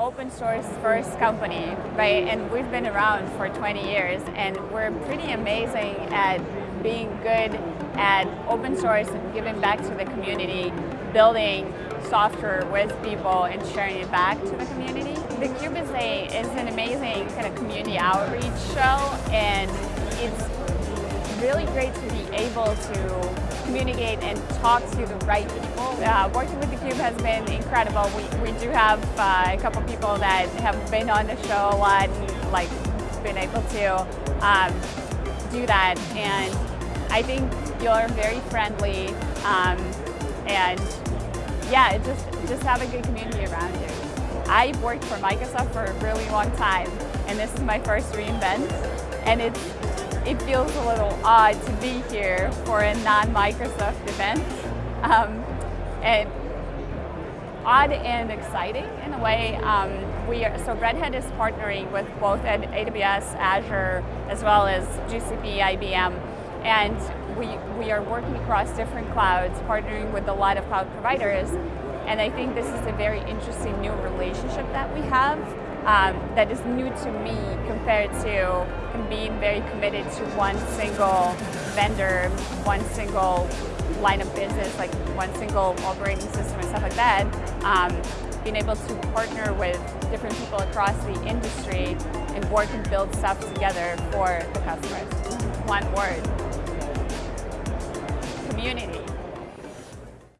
open source first company, right? And we've been around for 20 years and we're pretty amazing at being good at open source and giving back to the community, building software with people and sharing it back to the community. The a, is an amazing kind of community outreach show and it's really great to be able to communicate and talk to the right people. Uh, working with theCUBE has been incredible. We, we do have uh, a couple people that have been on the show a lot and like been able to um, do that. And I think you're very friendly um, and yeah, just, just have a good community around you. I've worked for Microsoft for a really long time and this is my first reInvent and it's it feels a little odd to be here for a non-Microsoft event. Um, and odd and exciting in a way. Um, we are, so Red Hat is partnering with both AWS, Azure, as well as GCP, IBM, and we, we are working across different clouds, partnering with a lot of cloud providers, and I think this is a very interesting new relationship that we have um, that is new to me compared to being very committed to one single vendor, one single line of business, like one single operating system and stuff like that. Um, being able to partner with different people across the industry and work and build stuff together for the customers. One word, community.